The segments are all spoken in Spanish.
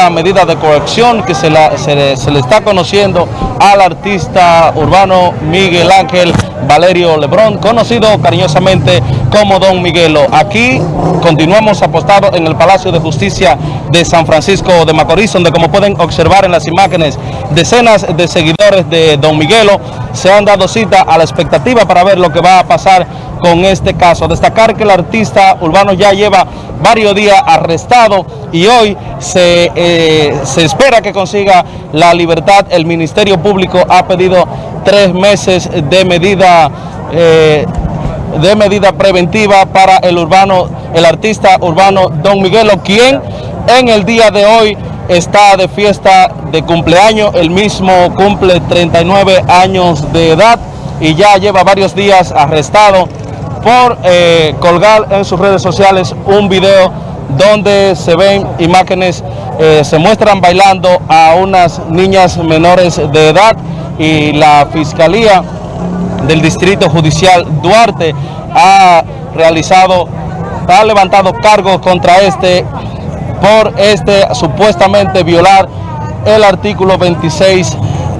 esta medida de coacción que se, se, le, está conociendo al artista urbano Miguel Ángel Valerio Lebrón, conocido cariñosamente como Don Miguelo. Aquí continuamos apostados en el Palacio de Justicia de San Francisco de Macorís, donde como pueden observar en las imágenes, decenas de seguidores de Don Miguelo se han dado cita a la expectativa para ver lo que va a pasar con este caso. Destacar que el artista urbano ya lleva varios días arrestado y hoy se, eh, se espera que consiga la libertad. El Ministerio Público ha pedido tres meses de medida eh, de medida preventiva para el urbano, el artista urbano Don Miguelo, quien en el día de hoy está de fiesta de cumpleaños, el mismo cumple 39 años de edad y ya lleva varios días arrestado por eh, colgar en sus redes sociales un video donde se ven imágenes, eh, se muestran bailando a unas niñas menores de edad y la Fiscalía del Distrito Judicial Duarte ha realizado, ha levantado cargos contra este por este supuestamente violar el artículo 26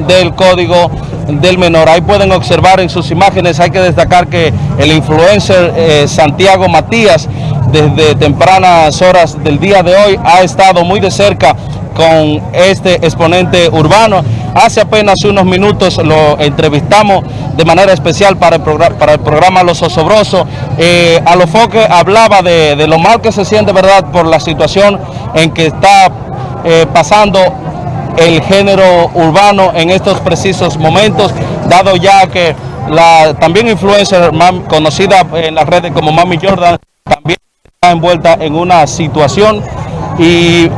del Código del menor. Ahí pueden observar en sus imágenes, hay que destacar que el influencer eh, Santiago Matías desde tempranas horas del día de hoy ha estado muy de cerca con este exponente urbano. Hace apenas unos minutos lo entrevistamos de manera especial para el, programa, para el programa Los Osobrosos. Eh, a lo foque hablaba de, lo mal que se siente, ¿verdad?, por la situación en que está eh, pasando el género urbano en estos precisos momentos, dado ya que la también influencer conocida en las redes como Mami Jordan envuelta en una situación y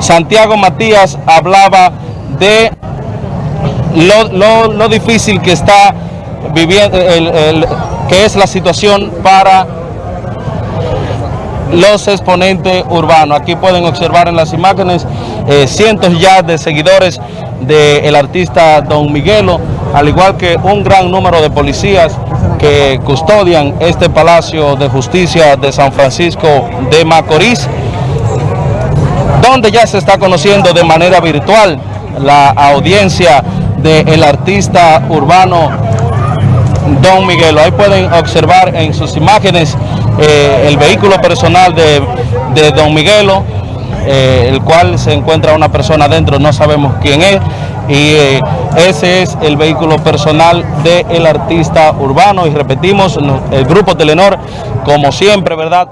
Santiago Matías hablaba de lo, difícil que está viviendo, el, que es la situación para los exponentes urbanos. Aquí pueden observar en las imágenes eh, cientos ya de seguidores del artista Don Miguelo, al igual que un gran número de policías que custodian este Palacio de Justicia de San Francisco de Macorís, donde ya se está conociendo de manera virtual la audiencia del artista urbano Don Miguelo. Ahí pueden observar en sus imágenes eh, el vehículo personal de, Don Miguelo, eh, el cual se encuentra una persona dentro, no sabemos quién es, y eh, ese es el vehículo personal del artista urbano, y repetimos, el grupo Telenor, como siempre, ¿verdad?,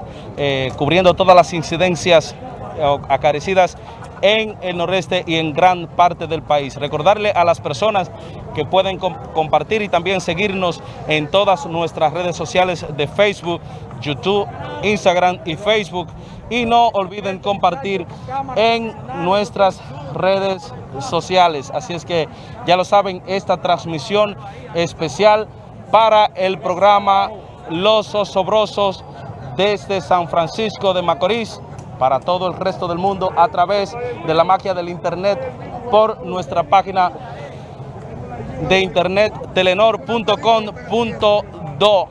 cubriendo todas las incidencias acarecidas en el noreste y en gran parte del país. Recordarle a las personas que pueden compartir y también seguirnos en todas nuestras redes sociales de Facebook, YouTube, Instagram y Facebook. Y no olviden compartir en nuestras redes sociales. Así es que ya lo saben, esta transmisión especial para el programa Los Osobrosos desde San Francisco de Macorís para todo el resto del mundo a través de la magia del internet por nuestra página de internet telenor.com.do.